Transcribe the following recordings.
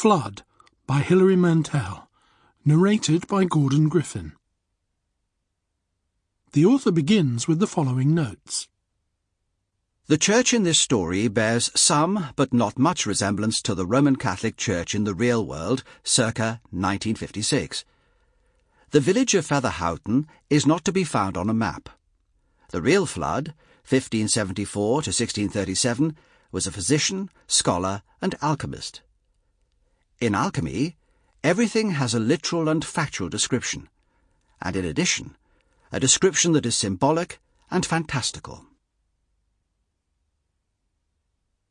Fludd by Hilary Mantel, narrated by Gordon Griffin. The author begins with the following notes. The church in this story bears some, but not much resemblance to the Roman Catholic Church in the real world, circa 1956. The village of Fetherhoughton is not to be found on a map. The real Fludd, 1574 to 1637, was a physician, scholar, and alchemist. In alchemy, everything has a literal and factual description, and in addition, a description that is symbolic and fantastical.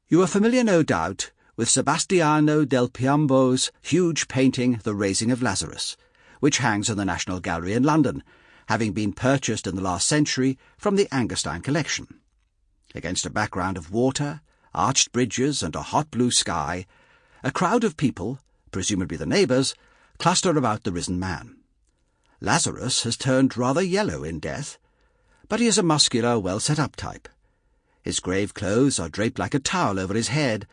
You are familiar, no doubt, with Sebastiano del Piombo's huge painting The Raising of Lazarus, which hangs in the National Gallery in London, having been purchased in the last century from the Angerstein collection. Against a background of water, arched bridges, and a hot blue sky, a crowd of people, presumably the neighbours, cluster about the risen man. Lazarus has turned rather yellow in death, but he is a muscular, well set up type. His grave clothes are draped like a towel over his head,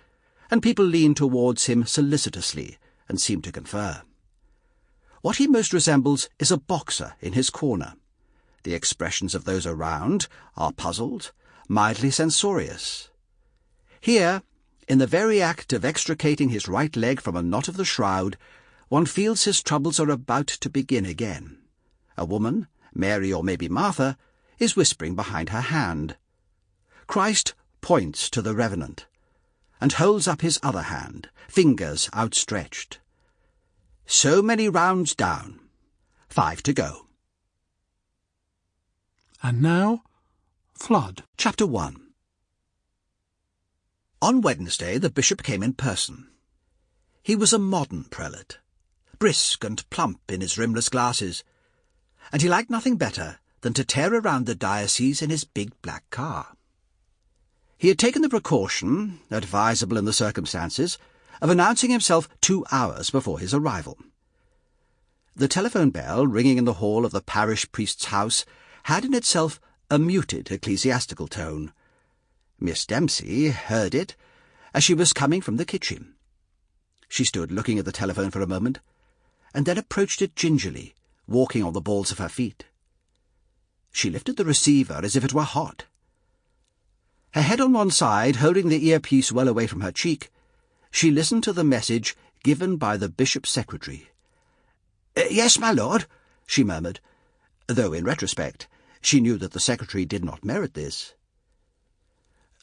and people lean towards him solicitously and seem to confer. What he most resembles is a boxer in his corner. The expressions of those around are puzzled, mildly censorious. Here, in the very act of extricating his right leg from a knot of the shroud, one feels his troubles are about to begin again. A woman, Mary or maybe Martha, is whispering behind her hand. Christ points to the revenant, and holds up his other hand, fingers outstretched. So many rounds down. Five to go. And now, Fludd. Chapter 1 On Wednesday the bishop came in person. He was a modern prelate, brisk and plump in his rimless glasses, and he liked nothing better than to tear around the diocese in his big black car. He had taken the precaution, advisable in the circumstances, of announcing himself two hours before his arrival. The telephone bell ringing in the hall of the parish priest's house had in itself a muted ecclesiastical tone. Miss Dempsey heard it as she was coming from the kitchen. She stood looking at the telephone for a moment, and then approached it gingerly, walking on the balls of her feet. She lifted the receiver as if it were hot. Her head on one side, holding the earpiece well away from her cheek, she listened to the message given by the bishop's secretary. Uh, yes, my lord, she murmured, though in retrospect she knew that the secretary did not merit this.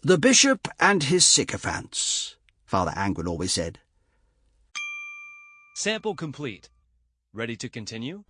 The bishop and his sycophants, Father Angwin always said. Sample complete. Ready to continue?